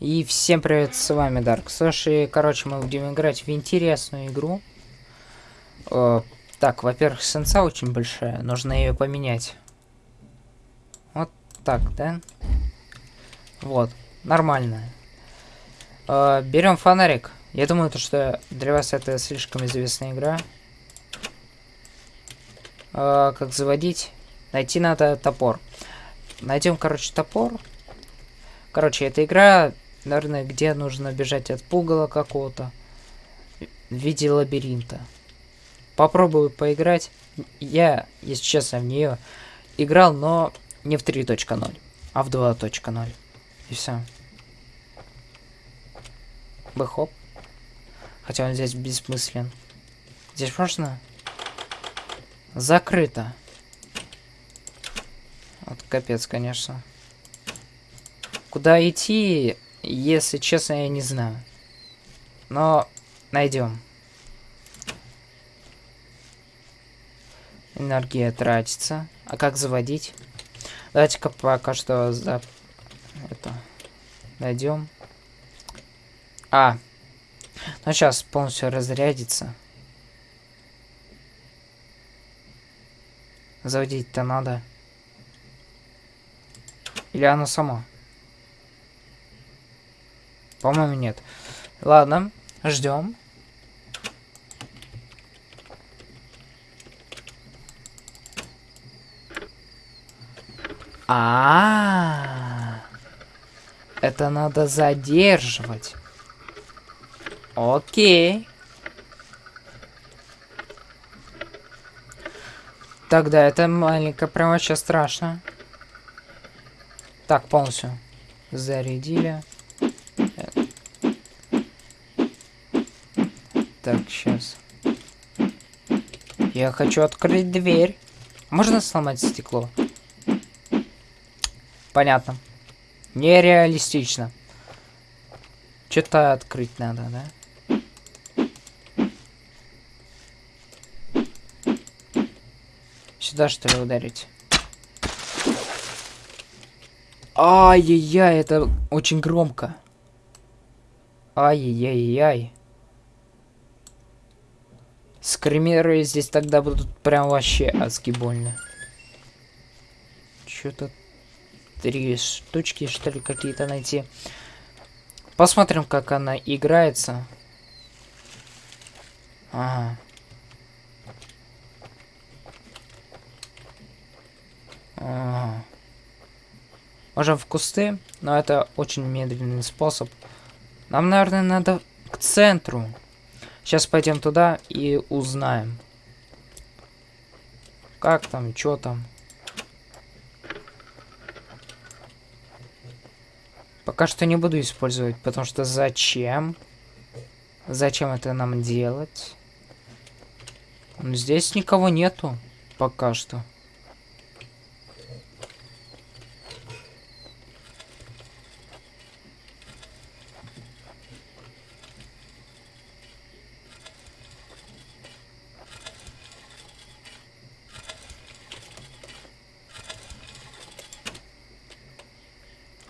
И всем привет, с вами Дарк. Слушай, короче, мы будем играть в интересную игру. Э, так, во-первых, сенса очень большая, нужно ее поменять. Вот так, да? Вот, нормально. Э, берем фонарик. Я думаю, то, что для вас это слишком известная игра. Э, как заводить? Найти надо топор. Найдем, короче, топор. Короче, эта игра, наверное, где нужно бежать от пугала какого-то в виде лабиринта. Попробую поиграть. Я, если честно, в нее играл, но не в 3.0, а в 2.0. И все. Бэхоп. Хотя он здесь бессмыслен. Здесь можно? Закрыто. Вот капец, конечно. Куда идти, если честно, я не знаю. Но найдем. Энергия тратится. А как заводить? Давайте-ка пока что за это найдем. А. Ну сейчас полностью разрядится. Заводить-то надо. Или оно само? По-моему, нет. Ладно, ждем. А, -а, а Это надо задерживать. Окей. Тогда это маленько прям вообще страшно. Так, полностью зарядили. Так, сейчас. Я хочу открыть дверь. Можно сломать стекло? Понятно. Нереалистично. Что-то открыть надо, да? Сюда, что ли, ударить? Ай-яй-яй, это очень громко. Ай-яй-яй. Скримеры здесь тогда будут прям вообще адски больно. Что-то три штучки, что ли, какие-то найти. Посмотрим, как она играется. Ага. Ага. Можем в кусты, но это очень медленный способ. Нам, наверное, надо к центру. Сейчас пойдем туда и узнаем. Как там, что там. Пока что не буду использовать, потому что зачем? Зачем это нам делать? Здесь никого нету. Пока что.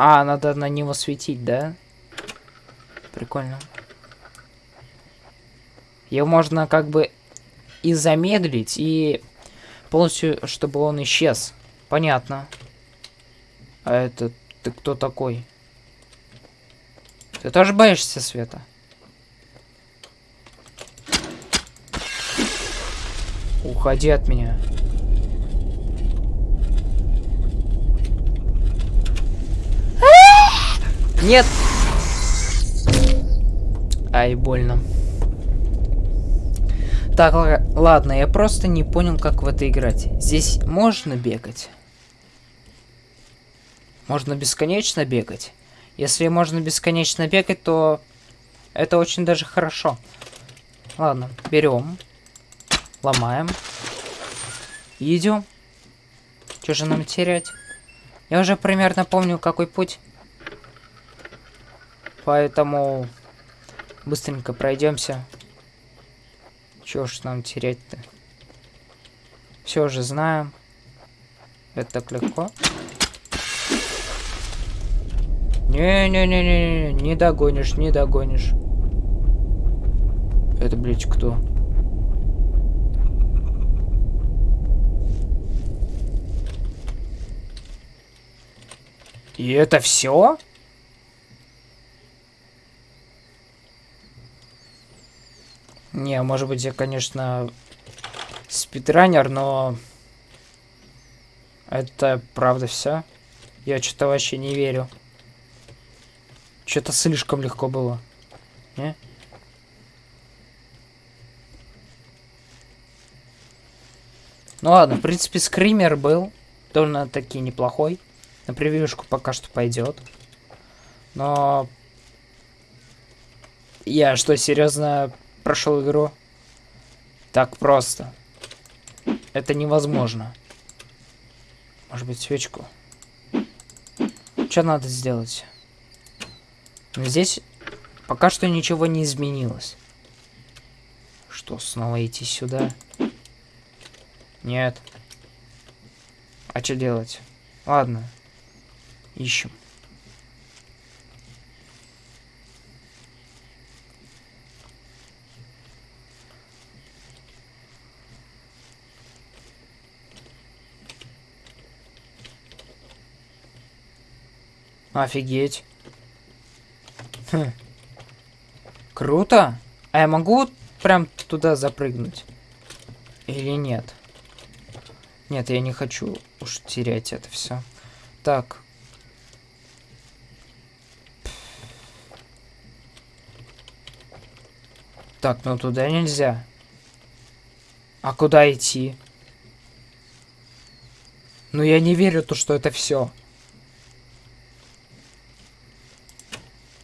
А, надо на него светить, да? Прикольно. Его можно как бы и замедлить, и полностью, чтобы он исчез. Понятно. А это ты кто такой? Ты тоже боишься света? Уходи от меня. Нет! Ай, больно. Так, ладно, я просто не понял, как в это играть. Здесь можно бегать? Можно бесконечно бегать? Если можно бесконечно бегать, то это очень даже хорошо. Ладно, берем, ломаем, идем. Что же нам терять? Я уже примерно помню, какой путь. Поэтому быстренько пройдемся. Чего ж нам терять-то? Все уже знаем. Это так легко. Не-не-не-не, не догонишь, не догонишь. Это, блядь, кто? И это все? Не, может быть, я, конечно, спидранер, но... Это правда все? Я что-то вообще не верю. Что-то слишком легко было. Не? Ну ладно, в принципе, скример был довольно-таки неплохой. На превьюшку пока что пойдет. Но... Я что, серьезно прошел игру? Так просто. Это невозможно. Может быть, свечку? Что надо сделать? Но здесь пока что ничего не изменилось. Что, снова идти сюда? Нет. А что делать? Ладно. Ищем. Офигеть. Хм. Круто. А я могу прям туда запрыгнуть? Или нет? Нет, я не хочу уж терять это все. Так. Так, ну туда нельзя. А куда идти? Ну я не верю то, что это все.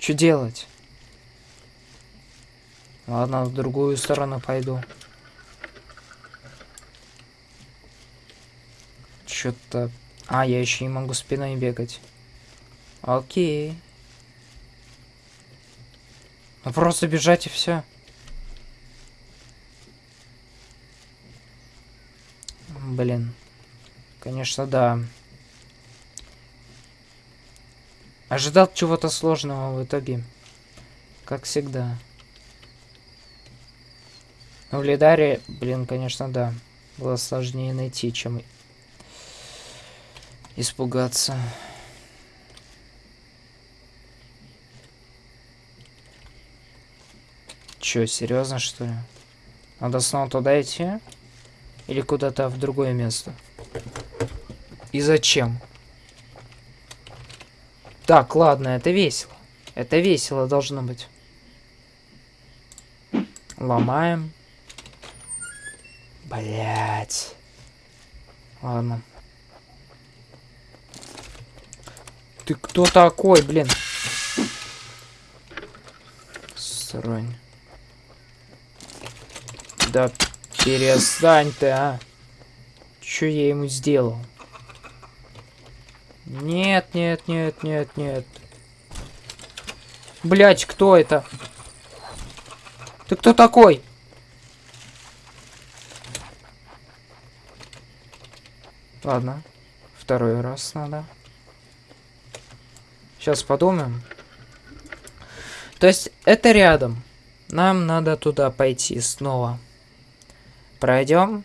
Что делать? Ладно, в другую сторону пойду. Что-то... А, я еще не могу спиной бегать. Окей. Ну просто бежать и все. Блин. Конечно, да. Ожидал чего-то сложного в итоге. Как всегда. Но в Лидаре, блин, конечно, да. Было сложнее найти, чем испугаться. Чё, серьезно, что ли? Надо снова туда идти? Или куда-то в другое место? И зачем? Так, ладно, это весело. Это весело должно быть. Ломаем. Блять. Ладно. Ты кто такой, блин? Срань. Да перестань ты, а. Что я ему сделал? Нет, нет, нет, нет, нет. Блять, кто это? Ты кто такой? Ладно. Второй раз надо. Сейчас подумаем. То есть это рядом. Нам надо туда пойти снова. Пройдем.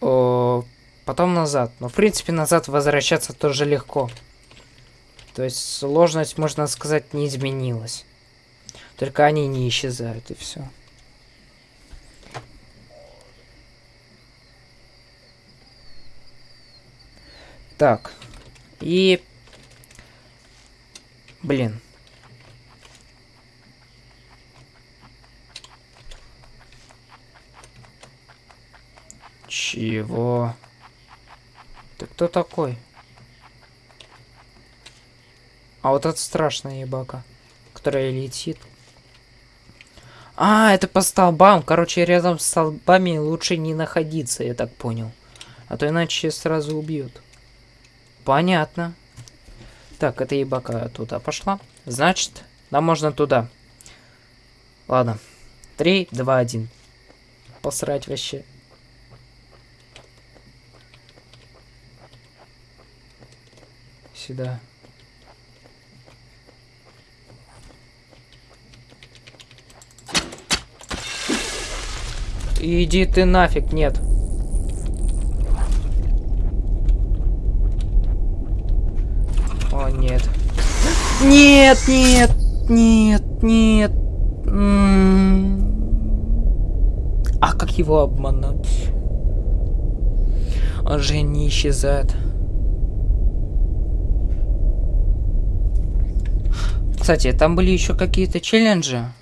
О, потом назад. Но, в принципе, назад возвращаться тоже легко. То есть сложность, можно сказать, не изменилась. Только они не исчезают, и все. Так. И... Блин. Чего? Ты кто такой? А вот это страшная ебака, которая летит. А, это по столбам. Короче, рядом с столбами лучше не находиться, я так понял. А то иначе сразу убьют. Понятно. Так, эта ебака туда пошла. Значит, нам можно туда. Ладно. Три, два, один. Посрать вообще. всегда. Иди ты нафиг, нет. О, нет. Нет, нет, нет, нет. А как его обмануть? Он же не исчезает. Кстати, там были еще какие-то челленджи.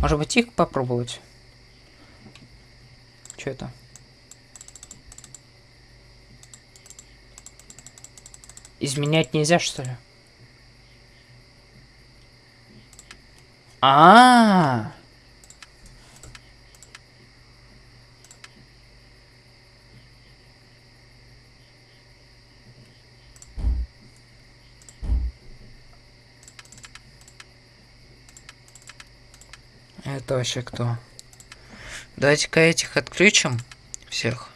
Может быть их попробовать? Что это? Изменять нельзя, что ли? А, Это вообще кто? Давайте-ка этих отключим. Всех.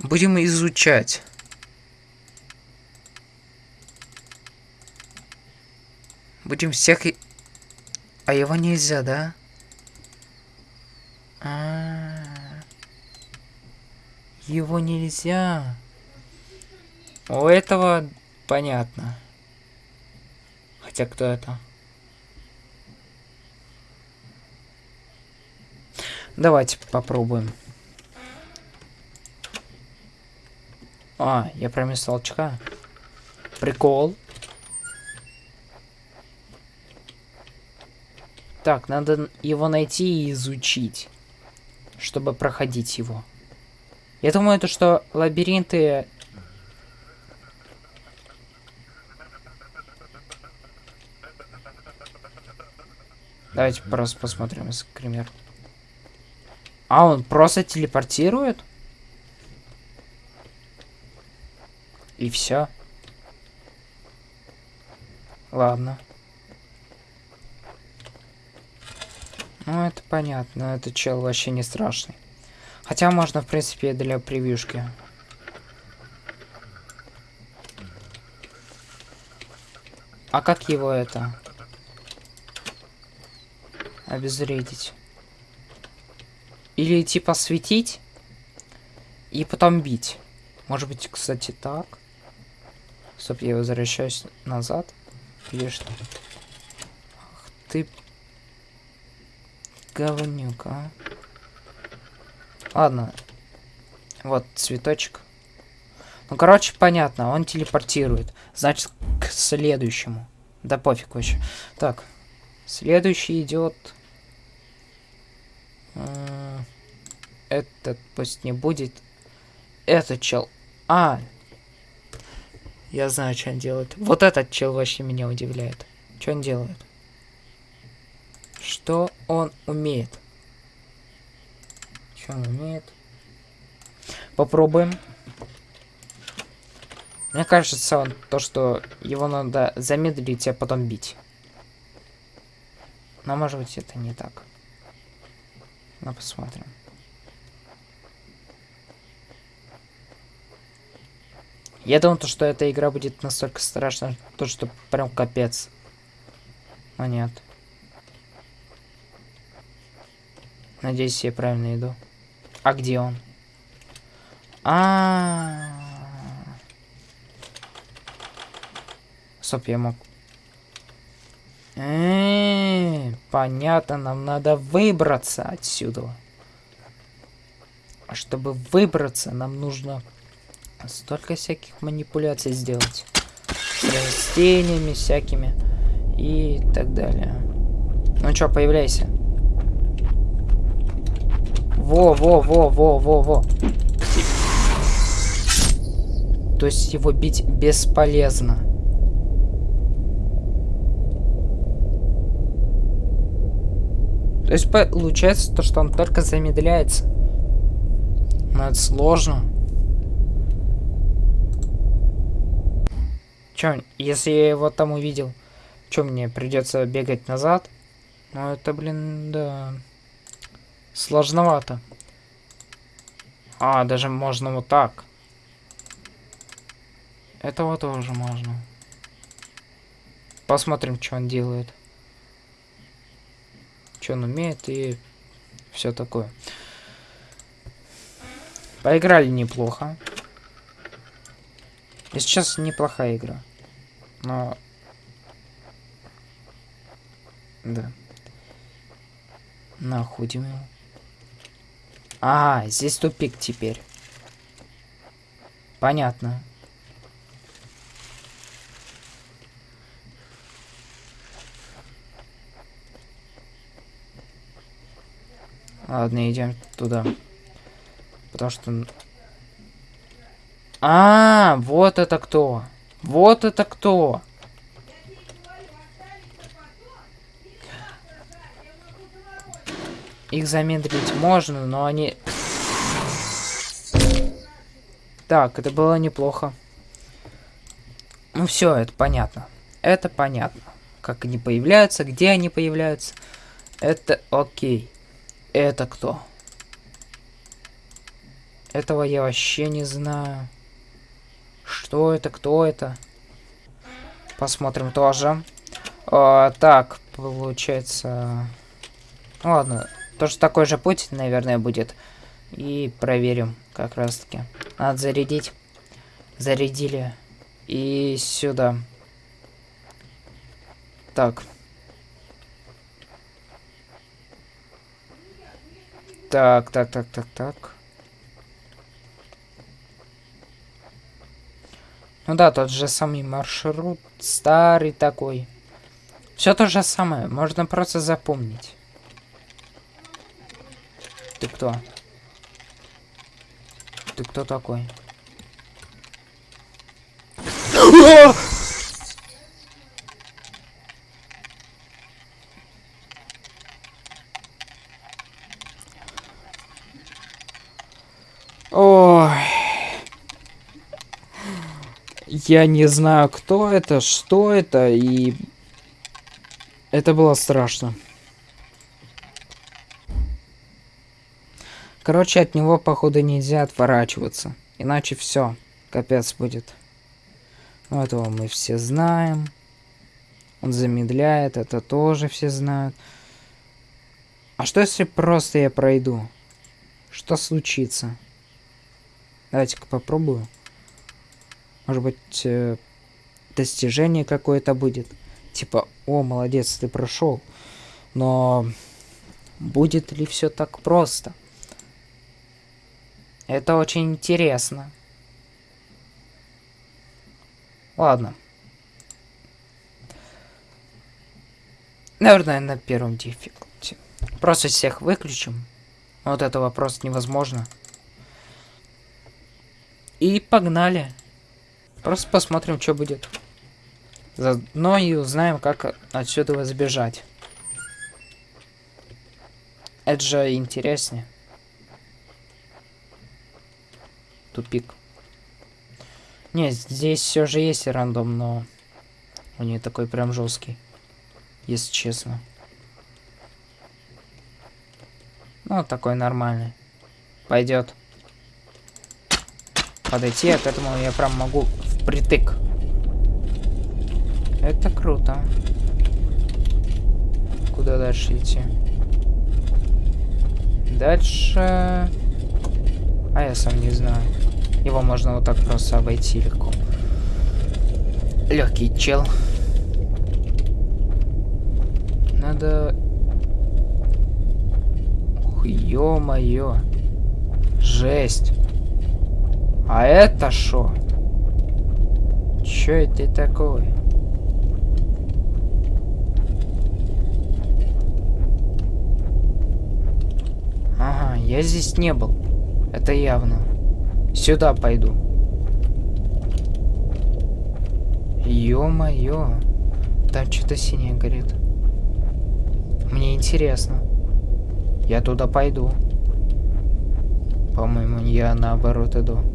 Будем изучать. Будем всех... А его нельзя, да? А -а -а. Его нельзя. У этого понятно. Хотя кто это? Давайте попробуем. А, я промес толчка. Прикол. Так, надо его найти и изучить, чтобы проходить его. Я думаю, то, что лабиринты Давайте просто посмотрим, например. А, он просто телепортирует? И все. Ладно. Ну, это понятно. Этот чел вообще не страшный. Хотя можно, в принципе, для превьюшки. А как его это? Обезвредить. Или типа светить и потом бить. Может быть, кстати, так. Стоп, я возвращаюсь назад. Или что? Ах ты... Говнюк, а. Ладно. Вот цветочек. Ну, короче, понятно. Он телепортирует. Значит, к следующему. Да пофиг вообще. Так. Следующий идет этот пусть не будет. Этот чел. А! Я знаю, что он делает. Вот этот чел вообще меня удивляет. Что он делает? Что он умеет? Что он умеет? Попробуем. Мне кажется, он то, что его надо замедлить, а потом бить. Но может быть это не так. Ну, посмотрим. Я думал, то, что эта игра будет настолько страшна, то, что прям капец. Но нет. Надеюсь, я правильно иду. А где он? А, -а, -а. Стоп, я мог. Э -э, понятно, нам надо выбраться отсюда. А чтобы выбраться, нам нужно столько всяких манипуляций сделать. С растениями всякими и так далее. Ну чё, появляйся. Во, во, во, во, во, во. То есть его бить бесполезно. То есть получается то, что он только замедляется. Но это сложно. Чё, если я его там увидел, чё мне придется бегать назад? Ну это, блин, да. Сложновато. А, даже можно вот так. Этого тоже можно. Посмотрим, что он делает. Что он умеет и все такое. Поиграли неплохо. И сейчас неплохая игра. Но... Да. Находим его. А, здесь тупик теперь. Понятно. Ладно, идем туда. Потому что... А, вот это кто. Вот это кто. Их замедлить можно, но они... Так, это было неплохо. Ну все, это понятно. Это понятно. Как они появляются, где они появляются. Это окей. Это кто? Этого я вообще не знаю. Что это? Кто это? Посмотрим тоже. А, так, получается... Ну, ладно, тоже такой же путь, наверное, будет. И проверим как раз-таки. Надо зарядить. Зарядили. И сюда. Так. Так, так, так, так, так. Ну да, тот же самый маршрут, старый такой. Все то же самое, можно просто запомнить. Ты кто? Ты кто такой? Я не знаю, кто это, что это, и... Это было страшно. Короче, от него, походу, нельзя отворачиваться. Иначе все, капец будет. Ну, этого мы все знаем. Он замедляет, это тоже все знают. А что если просто я пройду? Что случится? Давайте-ка попробую. Может быть, э, достижение какое-то будет. Типа, о, молодец, ты прошел. Но будет ли все так просто? Это очень интересно. Ладно. Наверное, на первом дефикулте. Просто всех выключим. Вот этого просто невозможно. И погнали. Просто посмотрим, что будет. Заодно и узнаем, как отсюда сбежать. Это же интереснее. Тупик. Не, здесь все же есть рандом, но он не такой прям жесткий. Если честно. Ну, такой нормальный. Пойдет подойти, к этому я прям могу впритык. Это круто. Куда дальше идти? Дальше... А я сам не знаю. Его можно вот так просто обойти легко. Легкий чел. Надо... Ух, ё-моё. Жесть. А это что? Чё это такое? Ага, я здесь не был. Это явно. Сюда пойду. Ё-моё. Там что-то синее горит. Мне интересно. Я туда пойду. По-моему, я наоборот иду.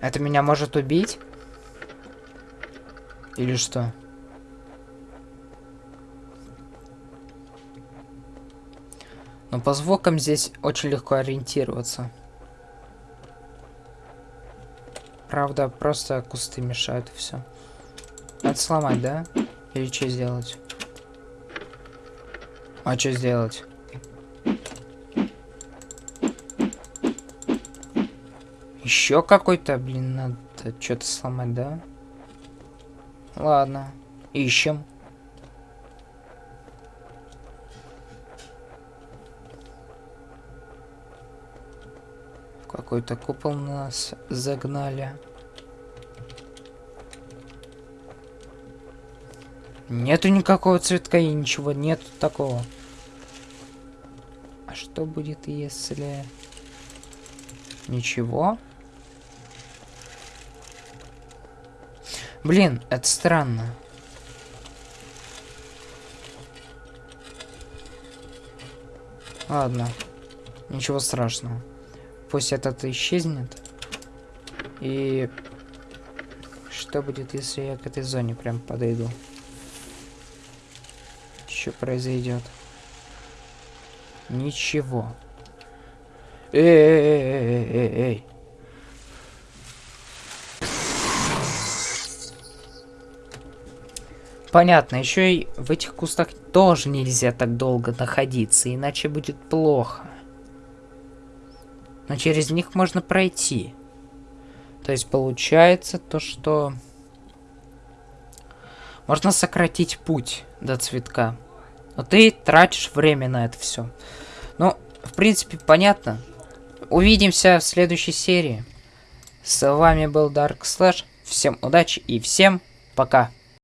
Это меня может убить? Или что? Но по звукам здесь очень легко ориентироваться. Правда, просто кусты мешают и все. Надо сломать, да? Или что сделать? А что сделать? Еще какой-то, блин, надо что-то сломать, да? Ладно, ищем. Какой-то купол нас загнали. Нету никакого цветка и ничего нету такого. А что будет, если... Ничего? Блин, это странно. Ладно. Ничего страшного. Пусть этот исчезнет. И... Что будет, если я к этой зоне прям подойду? Что произойдет? Ничего. Эй, эй, эй, эй, эй. Понятно, еще и в этих кустах тоже нельзя так долго находиться, иначе будет плохо. Но через них можно пройти. То есть получается то, что... Можно сократить путь до цветка. Но ты тратишь время на это все. Ну, в принципе, понятно. Увидимся в следующей серии. С вами был Dark Slash. Всем удачи и всем пока.